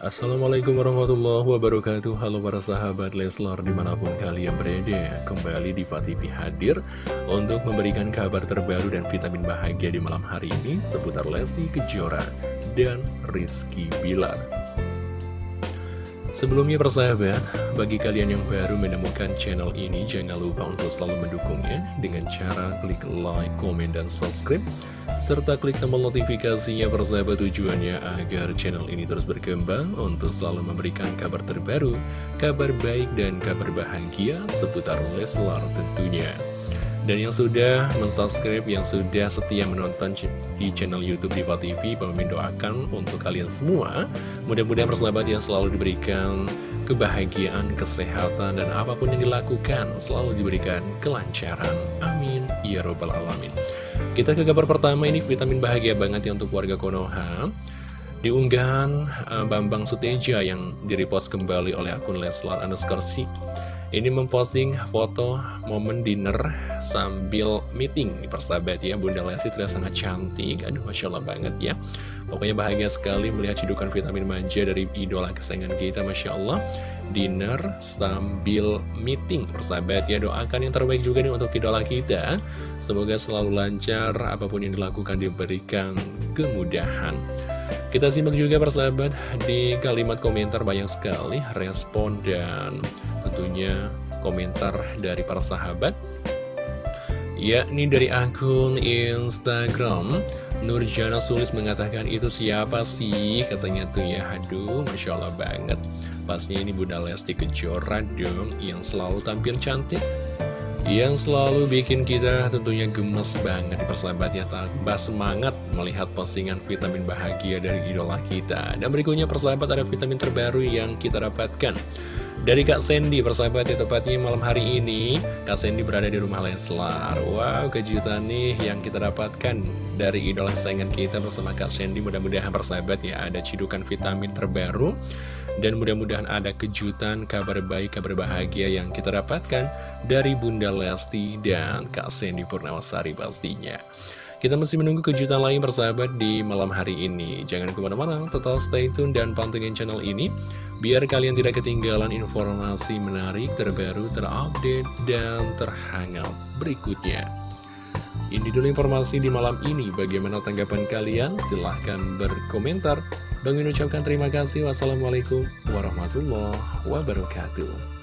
Assalamualaikum warahmatullahi wabarakatuh. Halo para sahabat Leslar di mana pun kalian berada Kembali di TV hadir Untuk memberikan kabar terbaru dan vitamin bahagia di malam hari ini Seputar Lesti Kejora dan Rizky Bilar Sebelumnya persahabat, bagi kalian yang baru menemukan channel ini Jangan lupa untuk selalu mendukungnya Dengan cara klik like, komen, dan subscribe serta klik tombol notifikasinya persahabat tujuannya agar channel ini terus berkembang untuk selalu memberikan kabar terbaru, kabar baik dan kabar bahagia seputar Leslar tentunya. Dan yang sudah mensubscribe, yang sudah setia menonton di channel Youtube Diva TV, Pemimpin doakan untuk kalian semua. Mudah-mudahan persahabat yang selalu diberikan kebahagiaan, kesehatan, dan apa pun yang dilakukan selalu diberikan kelancaran. Amin. Ya Robbal Alamin. Kita ke kabar pertama ini vitamin bahagia banget ya untuk warga Konoha Di unggahan uh, Bambang Suteja yang direpost kembali oleh akun Leslar underscore ini memposting foto momen dinner sambil meeting. Di persahabat ya Bunda Lesti terlihat sangat cantik. Aduh Masya Allah banget ya. Pokoknya bahagia sekali melihat cidukan vitamin manja dari idola kesayangan kita Masya Allah. Dinner sambil meeting. Persahabat ya Doakan yang terbaik juga nih untuk idola kita. Semoga selalu lancar apa pun yang dilakukan diberikan kemudahan kita simak juga persahabat di kalimat komentar banyak sekali respon dan tentunya komentar dari para sahabat. Yakni dari akun Instagram Nurjana Sulis mengatakan itu siapa sih? Katanya tuh ya. Aduh Masya Allah banget. Pastinya ini Bunda Lesti Kejora dong yang selalu tampil cantik yang selalu bikin kita tentunya gemes banget di ya tambah semangat melihat postingan vitamin bahagia dari idola kita. Dan berikutnya persahabat ada vitamin terbaru yang kita dapatkan dari Kak Sandy, persahabat ya tepatnya malam hari ini Kak Sandy berada di rumah Leslar. Wow, kejutan nih yang kita dapatkan dari idola kesayangan kita bersama Kak Sandy. Mudah-mudahan persahabat ya ada cidukan vitamin terbaru. Dan mudah-mudahan ada kejutan, kabar baik, kabar bahagia yang kita dapatkan Dari Bunda Lesti dan Kak Sandy Purnawasari pastinya kita masih menunggu kejutan lain bersahabat di malam hari ini. Jangan ke mana-mana, tetap stay tune dan pantengin channel ini. Biar kalian tidak ketinggalan informasi menarik, terbaru, terupdate, dan terhangat berikutnya. Ini dulu informasi di malam ini. Bagaimana tanggapan kalian? Silahkan berkomentar. Bang ucapkan terima kasih. Wassalamualaikum warahmatullahi wabarakatuh.